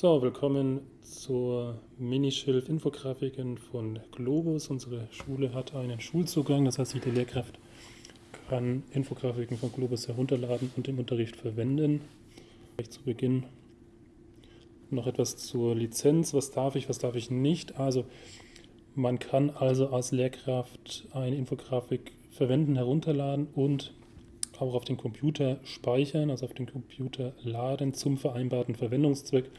So, willkommen zur Minischilf-Infografiken von Globus. Unsere Schule hat einen Schulzugang, das heißt, jede Lehrkraft kann Infografiken von Globus herunterladen und im Unterricht verwenden. Gleich zu Beginn noch etwas zur Lizenz. Was darf ich, was darf ich nicht? Also, man kann also als Lehrkraft eine Infografik verwenden, herunterladen und auch auf den Computer speichern, also auf den Computer laden zum vereinbarten Verwendungszweck.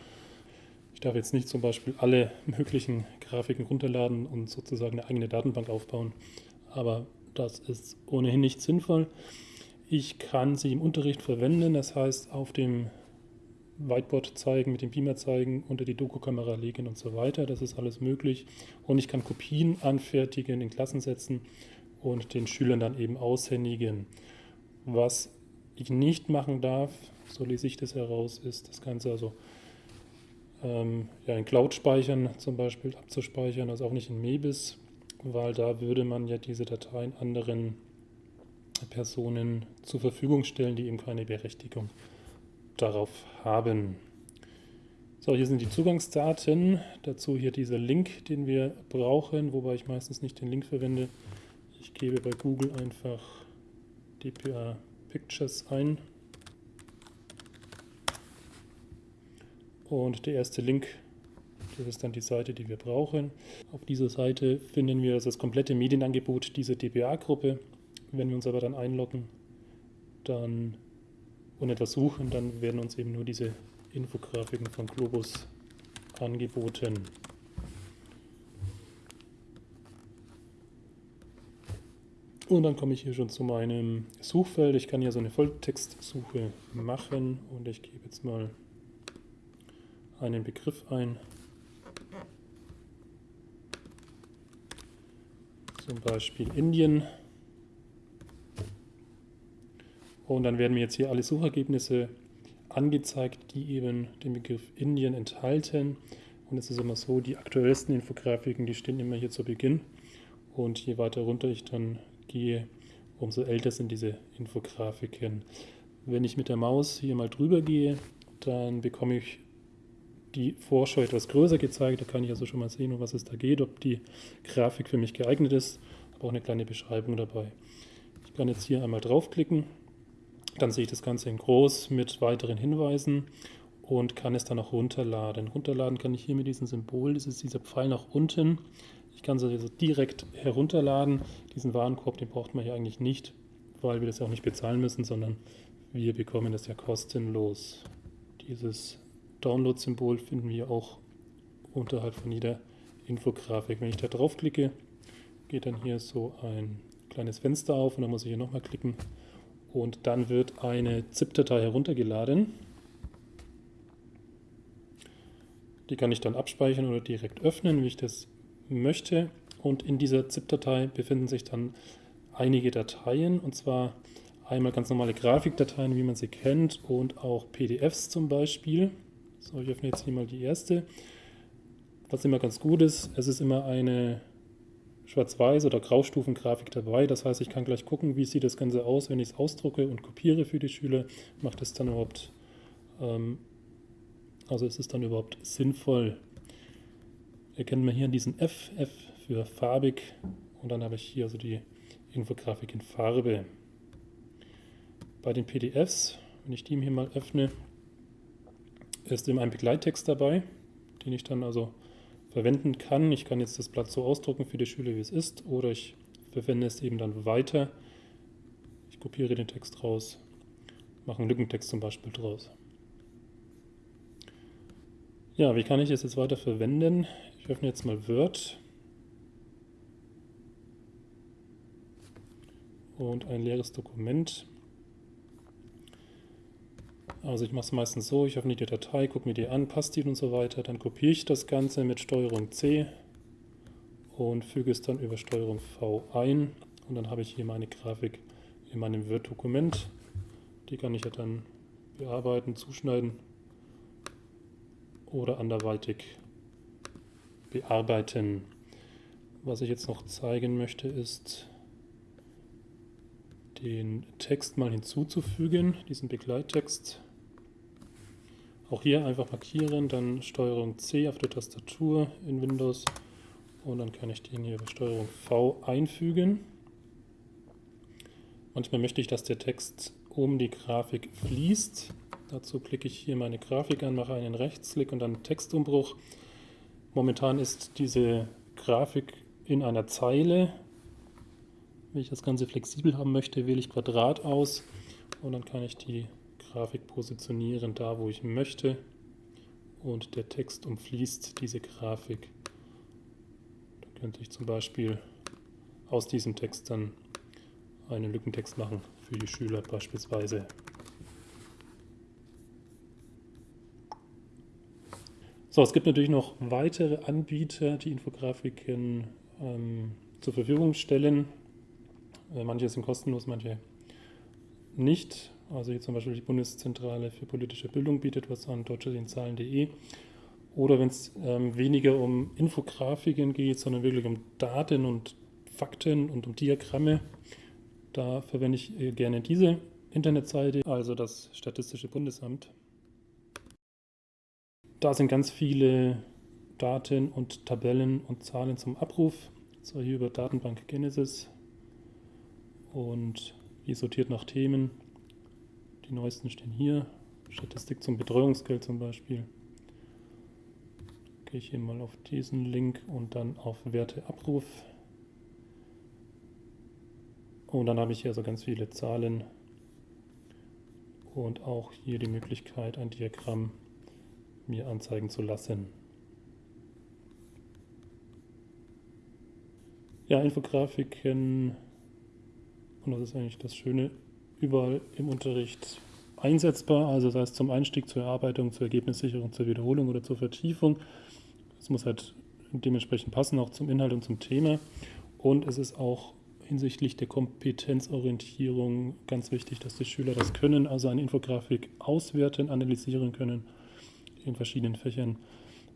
Ich darf jetzt nicht zum Beispiel alle möglichen Grafiken runterladen und sozusagen eine eigene Datenbank aufbauen, aber das ist ohnehin nicht sinnvoll. Ich kann sie im Unterricht verwenden, das heißt auf dem Whiteboard zeigen, mit dem Beamer zeigen, unter die Doku-Kamera legen und so weiter. Das ist alles möglich. Und ich kann Kopien anfertigen, in Klassen setzen und den Schülern dann eben aushändigen. Was ich nicht machen darf, so lese ich das heraus, ist das Ganze also ähm, ja, in Cloud speichern zum Beispiel abzuspeichern, also auch nicht in Mebis, weil da würde man ja diese Dateien anderen Personen zur Verfügung stellen, die eben keine Berechtigung darauf haben. So, hier sind die Zugangsdaten, dazu hier dieser Link, den wir brauchen, wobei ich meistens nicht den Link verwende. Ich gebe bei Google einfach DPA Pictures ein Und der erste Link, das ist dann die Seite, die wir brauchen. Auf dieser Seite finden wir das komplette Medienangebot dieser DBA-Gruppe. Wenn wir uns aber dann einloggen dann, und etwas suchen, dann werden uns eben nur diese Infografiken von Globus angeboten. Und dann komme ich hier schon zu meinem Suchfeld. Ich kann hier so eine Volltextsuche machen und ich gebe jetzt mal einen Begriff ein. Zum Beispiel Indien. Und dann werden mir jetzt hier alle Suchergebnisse angezeigt, die eben den Begriff Indien enthalten. Und es ist immer so, die aktuellsten Infografiken, die stehen immer hier zu Beginn. Und je weiter runter ich dann gehe, umso älter sind diese Infografiken. Wenn ich mit der Maus hier mal drüber gehe, dann bekomme ich die Vorschau etwas größer gezeigt. Da kann ich also schon mal sehen, um was es da geht, ob die Grafik für mich geeignet ist. Aber auch eine kleine Beschreibung dabei. Ich kann jetzt hier einmal draufklicken. Dann sehe ich das Ganze in groß mit weiteren Hinweisen und kann es dann auch runterladen. Runterladen kann ich hier mit diesem Symbol, das ist dieser Pfeil nach unten. Ich kann es also direkt herunterladen. Diesen Warenkorb, den braucht man hier eigentlich nicht, weil wir das ja auch nicht bezahlen müssen, sondern wir bekommen das ja kostenlos. Dieses Download-Symbol finden wir auch unterhalb von jeder Infografik. Wenn ich da draufklicke, geht dann hier so ein kleines Fenster auf und dann muss ich hier nochmal klicken und dann wird eine ZIP-Datei heruntergeladen. Die kann ich dann abspeichern oder direkt öffnen, wie ich das möchte. Und in dieser ZIP-Datei befinden sich dann einige Dateien und zwar einmal ganz normale Grafikdateien, wie man sie kennt und auch PDFs zum Beispiel. So, ich öffne jetzt hier mal die erste. Was immer ganz gut ist, es ist immer eine Schwarz-Weiß- oder Graustufengrafik dabei. Das heißt, ich kann gleich gucken, wie sieht das Ganze aus, wenn ich es ausdrucke und kopiere für die Schüler. Macht es dann überhaupt, ähm, also ist es dann überhaupt sinnvoll? Erkennen wir hier diesen F, F für farbig und dann habe ich hier also die Infografik in Farbe. Bei den PDFs, wenn ich die hier mal öffne, ist eben ein Begleittext dabei, den ich dann also verwenden kann. Ich kann jetzt das Blatt so ausdrucken für die Schüler, wie es ist, oder ich verwende es eben dann weiter. Ich kopiere den Text raus, mache einen Lückentext zum Beispiel draus. Ja, wie kann ich es jetzt weiter verwenden? Ich öffne jetzt mal Word und ein leeres Dokument. Also ich mache es meistens so, ich öffne die Datei, gucke mir die an, passt die und so weiter. Dann kopiere ich das Ganze mit STRG C und füge es dann über STRG V ein. Und dann habe ich hier meine Grafik in meinem Word-Dokument. Die kann ich ja dann bearbeiten, zuschneiden oder anderweitig bearbeiten. Was ich jetzt noch zeigen möchte, ist den Text mal hinzuzufügen, diesen Begleittext. Auch hier einfach markieren, dann Steuerung C auf der Tastatur in Windows und dann kann ich den hier über Steuerung V einfügen. Manchmal möchte ich, dass der Text um die Grafik fließt. Dazu klicke ich hier meine Grafik an, mache einen Rechtsklick und dann Textumbruch. Momentan ist diese Grafik in einer Zeile. Wenn ich das Ganze flexibel haben möchte, wähle ich Quadrat aus und dann kann ich die Grafik positionieren, da wo ich möchte. Und der Text umfließt diese Grafik. Da könnte ich zum Beispiel aus diesem Text dann einen Lückentext machen für die Schüler beispielsweise. So, es gibt natürlich noch weitere Anbieter, die Infografiken ähm, zur Verfügung stellen. Äh, manche sind kostenlos, manche nicht. Also hier zum Beispiel die Bundeszentrale für politische Bildung bietet was an, deutscherinszahlen.de. Oder wenn es ähm, weniger um Infografiken geht, sondern wirklich um Daten und Fakten und um Diagramme, da verwende ich äh, gerne diese Internetseite, also das Statistische Bundesamt. Da sind ganz viele Daten und Tabellen und Zahlen zum Abruf. So hier über Datenbank Genesis und hier sortiert nach Themen. Die neuesten stehen hier. Statistik zum Betreuungsgeld zum Beispiel. Gehe ich hier mal auf diesen Link und dann auf Werteabruf. Und dann habe ich hier also ganz viele Zahlen und auch hier die Möglichkeit, ein Diagramm mir anzeigen zu lassen. Ja, Infografiken, und das ist eigentlich das Schöne, überall im Unterricht einsetzbar, also sei es zum Einstieg, zur Erarbeitung, zur Ergebnissicherung, zur Wiederholung oder zur Vertiefung. Es muss halt dementsprechend passen, auch zum Inhalt und zum Thema. Und es ist auch hinsichtlich der Kompetenzorientierung ganz wichtig, dass die Schüler das können, also eine Infografik auswerten, analysieren können in verschiedenen Fächern.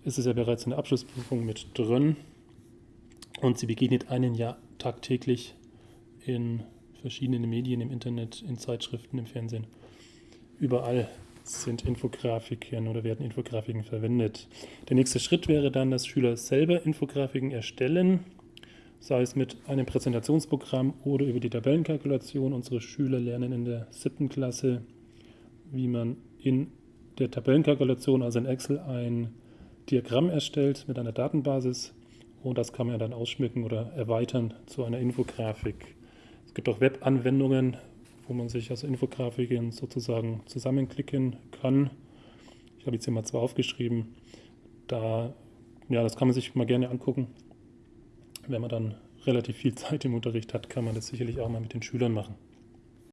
Es ist ja bereits in der Abschlussprüfung mit drin und sie begegnet einen Jahr tagtäglich in verschiedenen Medien, im Internet, in Zeitschriften, im Fernsehen. Überall sind Infografiken oder werden Infografiken verwendet. Der nächste Schritt wäre dann, dass Schüler selber Infografiken erstellen, sei es mit einem Präsentationsprogramm oder über die Tabellenkalkulation. Unsere Schüler lernen in der siebten Klasse, wie man in der Tabellenkalkulation, also in Excel, ein Diagramm erstellt mit einer Datenbasis und das kann man dann ausschmücken oder erweitern zu einer Infografik. Es gibt auch Webanwendungen, wo man sich also Infografiken sozusagen zusammenklicken kann. Ich habe jetzt hier mal zwei aufgeschrieben. Da, ja, das kann man sich mal gerne angucken. Wenn man dann relativ viel Zeit im Unterricht hat, kann man das sicherlich auch mal mit den Schülern machen.